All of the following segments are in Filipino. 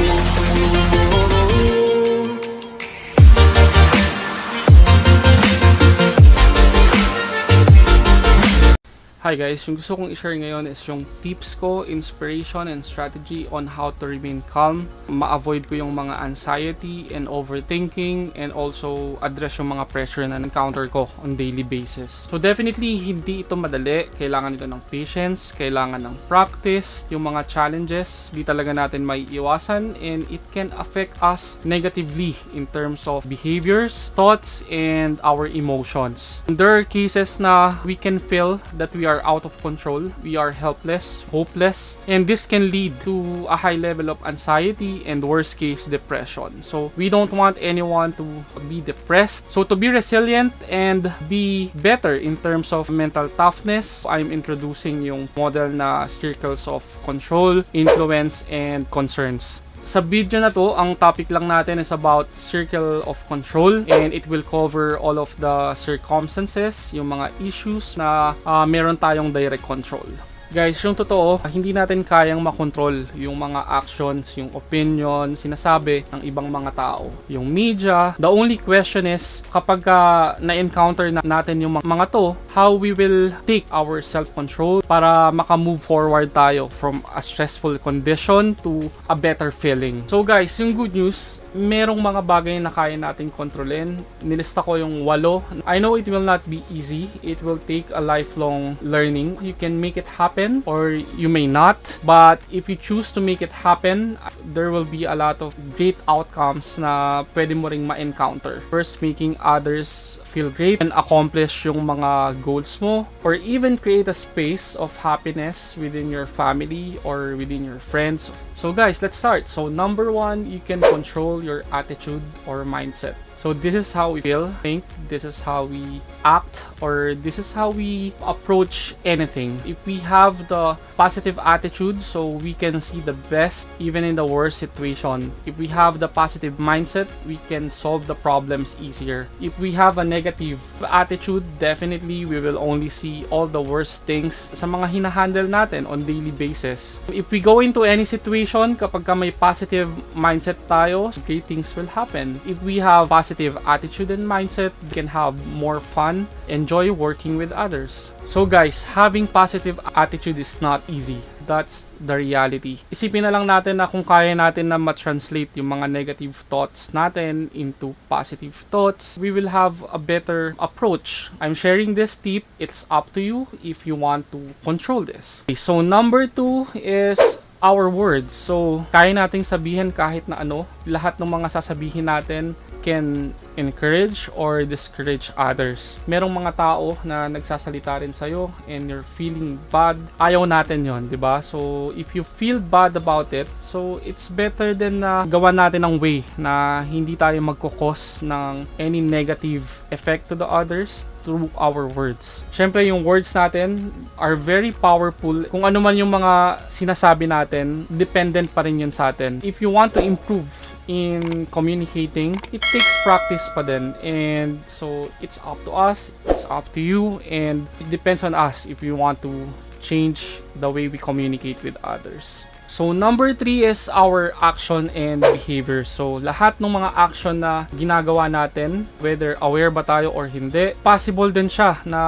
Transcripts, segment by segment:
We'll be right back. Hi guys, yung gusto kong i-share ngayon is yung tips ko, inspiration, and strategy on how to remain calm. Ma-avoid ko yung mga anxiety and overthinking and also address yung mga pressure na encounter ko on daily basis. So definitely, hindi ito madali. Kailangan ito ng patience, kailangan ng practice. Yung mga challenges, di talaga natin may iwasan and it can affect us negatively in terms of behaviors, thoughts, and our emotions. There are cases na we can feel that we are out of control, we are helpless, hopeless, and this can lead to a high level of anxiety and worst case depression. So we don't want anyone to be depressed. So to be resilient and be better in terms of mental toughness, I'm introducing yung model na circles of control, influence, and concerns. Sa video na to, ang topic lang natin is about circle of control and it will cover all of the circumstances, yung mga issues na uh, meron tayong direct control. Guys, yung totoo, hindi natin kayang makontrol yung mga actions, yung opinion, sinasabi ng ibang mga tao. Yung media, the only question is, kapag uh, na-encounter na natin yung mga to, how we will take our self-control para makamove forward tayo from a stressful condition to a better feeling. So guys, yung good news, merong mga bagay na kaya nating kontrolin. Nilista ko yung walo. I know it will not be easy. It will take a lifelong learning. You can make it happen or you may not. But if you choose to make it happen, there will be a lot of great outcomes na pwede mo ring ma-encounter. First, making others feel great and accomplish yung mga goals mo or even create a space of happiness within your family or within your friends. So guys, let's start. So number one, you can control your attitude or mindset. So this is how we feel, think, this is how we act, or this is how we approach anything. If we have the positive attitude, so we can see the best even in the worst situation. If we have the positive mindset, we can solve the problems easier. If we have a negative attitude, definitely we will only see all the worst things sa mga hinahandle natin on daily basis. If we go into any situation, kapag ka may positive mindset tayo, great things will happen. If we have positive positive attitude and mindset, you can have more fun, enjoy working with others. So guys, having positive attitude is not easy. That's the reality. Isipin na lang natin na kung kaya natin na ma-translate yung mga negative thoughts natin into positive thoughts, we will have a better approach. I'm sharing this tip. It's up to you if you want to control this. Okay, so number two is our words. So, kaya nating sabihin kahit na ano. Lahat ng mga sasabihin natin can encourage or discourage others. Merong mga tao na nagsasalita rin sa'yo and you're feeling bad. Ayaw natin yon, di ba? So, if you feel bad about it, so it's better than na uh, gawa natin ng way na hindi tayo magkukos ng any negative effect to the others through our words. Siyempre, yung words natin are very powerful. Kung ano man yung mga sinasabi natin, dependent pa rin yun sa atin. If you want to improve in communicating, it takes practice pa din. And so, it's up to us, it's up to you, and it depends on us if we want to change the way we communicate with others. So, number three is our action and behavior. So, lahat ng mga action na ginagawa natin, whether aware ba tayo or hindi, possible din siya na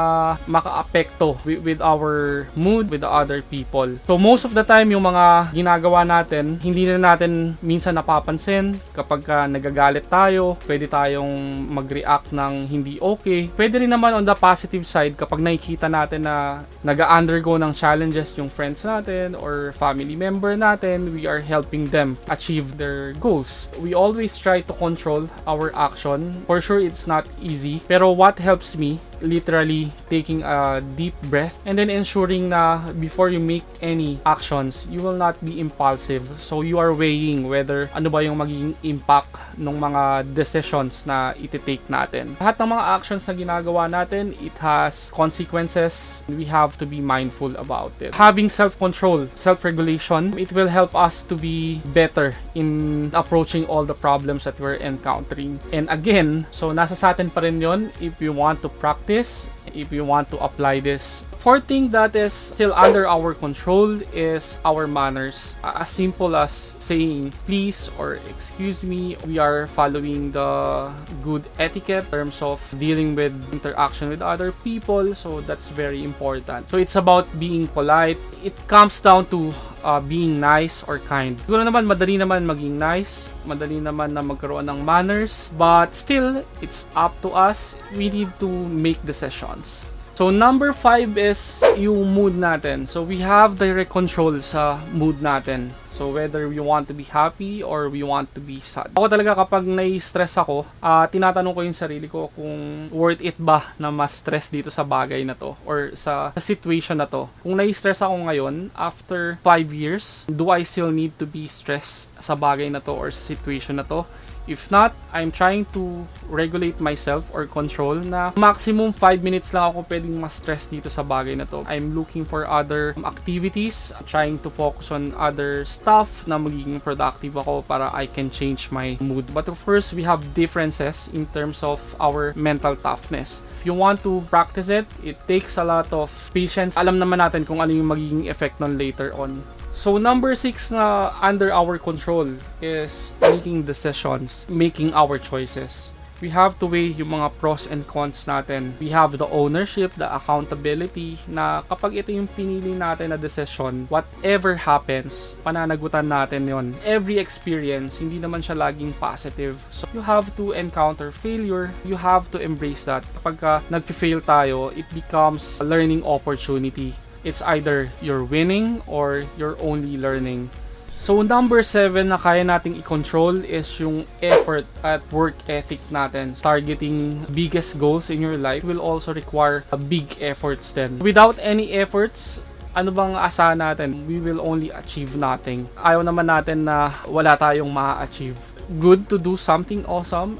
maka-apekto with, with our mood with the other people. So, most of the time, yung mga ginagawa natin, hindi na natin minsan napapansin. Kapag ka nagagalit tayo, pwede tayong mag-react ng hindi okay. Pwede rin naman on the positive side, kapag nakikita natin na nag-undergo ng challenges yung friends natin or family member natin, we are helping them achieve their goals. We always try to control our action. For sure, it's not easy. Pero what helps me literally taking a deep breath and then ensuring na before you make any actions, you will not be impulsive. So you are weighing whether ano ba yung magiging impact ng mga decisions na iti-take natin. Lahat ng mga actions na ginagawa natin, it has consequences. We have to be mindful about it. Having self-control, self-regulation, it will help us to be better in approaching all the problems that we're encountering. And again, so nasa sa atin pa rin yun if you want to practice this if you want to apply this Fourth thing that is still under our control is our manners. As simple as saying please or excuse me. We are following the good etiquette in terms of dealing with interaction with other people. So that's very important. So it's about being polite. It comes down to uh, being nice or kind. Siguro naman madali naman maging nice, madali naman na magkaroon ng manners, but still it's up to us. We need to make decisions. So number 5 is yung mood natin. So we have direct control sa mood natin. So whether we want to be happy or we want to be sad. Ako talaga kapag nai-stress ako, ah, tinatanong ko yung sarili ko kung worth it ba na ma-stress dito sa bagay na to or sa situation na to. Kung nai-stress ako ngayon, after 5 years, do I still need to be stressed sa bagay na to or sa situation na to? If not, I'm trying to regulate myself or control na maximum 5 minutes lang ako pwedeng ma-stress dito sa bagay na to. I'm looking for other activities, trying to focus on other stuff na magiging productive ako para I can change my mood. But of course, we have differences in terms of our mental toughness. If you want to practice it, it takes a lot of patience. Alam naman natin kung ano yung magiging effect nun later on. So number 6 na under our control is making decisions, making our choices. We have to weigh yung mga pros and cons natin. We have the ownership, the accountability na kapag ito yung pinili natin na decision, whatever happens, pananagutan natin yon. Every experience, hindi naman siya laging positive. So you have to encounter failure. You have to embrace that. Kapag ka nag-fail tayo, it becomes a learning opportunity it's either you're winning or you're only learning. So number 7 na kaya nating i-control is yung effort at work ethic natin. Targeting biggest goals in your life will also require a big efforts then. Without any efforts, ano bang asahan natin? We will only achieve nothing. Ayaw naman natin na wala tayong ma-achieve. Good to do something awesome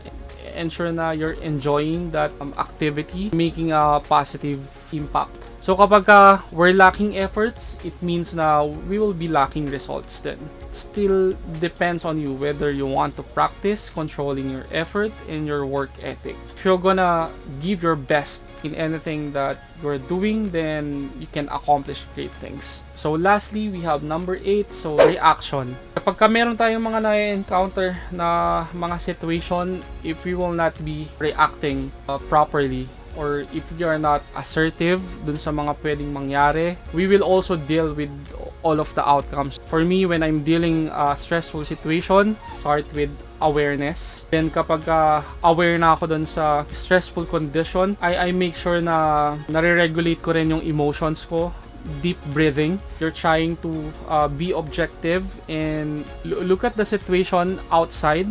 ensure na you're enjoying that um, activity, making a positive impact. So kapag ka we're lacking efforts, it means na we will be lacking results then. It still depends on you whether you want to practice controlling your effort and your work ethic. If you're gonna give your best in anything that you're doing, then you can accomplish great things. So lastly, we have number 8, so reaction. Kapag ka meron tayong mga na-encounter na mga situation, if we will not be reacting uh, properly, or if you are not assertive dun sa mga pwedeng mangyari, we will also deal with all of the outcomes. For me, when I'm dealing a stressful situation, start with awareness. Then kapag uh, aware na ako dun sa stressful condition, I, I make sure na nare-regulate ko rin yung emotions ko deep breathing. You're trying to uh, be objective and look at the situation outside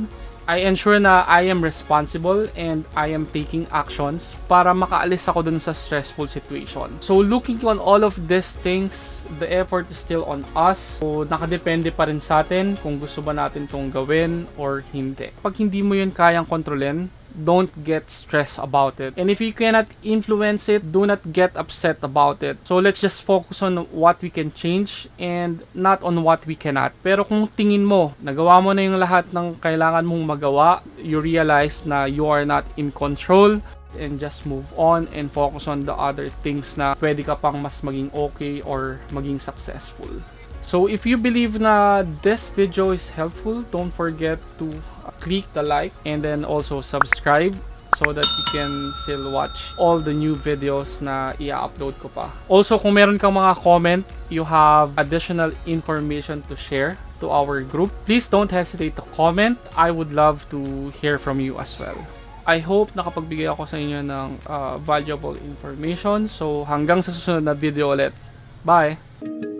I ensure na I am responsible and I am taking actions para makaalis ako dun sa stressful situation. So looking on all of these things, the effort is still on us. So nakadepende pa rin sa atin kung gusto ba natin tong gawin or hindi. Pag hindi mo yun kayang kontrolin, don't get stressed about it. And if you cannot influence it, do not get upset about it. So let's just focus on what we can change and not on what we cannot. Pero kung tingin mo, nagawa mo na yung lahat ng kailangan mong magawa, you realize na you are not in control, and just move on and focus on the other things na pwede ka pang mas maging okay or maging successful. So if you believe na this video is helpful, don't forget to click the like and then also subscribe so that you can still watch all the new videos na i-upload ko pa. Also, kung meron kang mga comment, you have additional information to share to our group, please don't hesitate to comment. I would love to hear from you as well. I hope nakapagbigay ako sa inyo ng uh, valuable information. So, hanggang sa susunod na video ulit. Bye!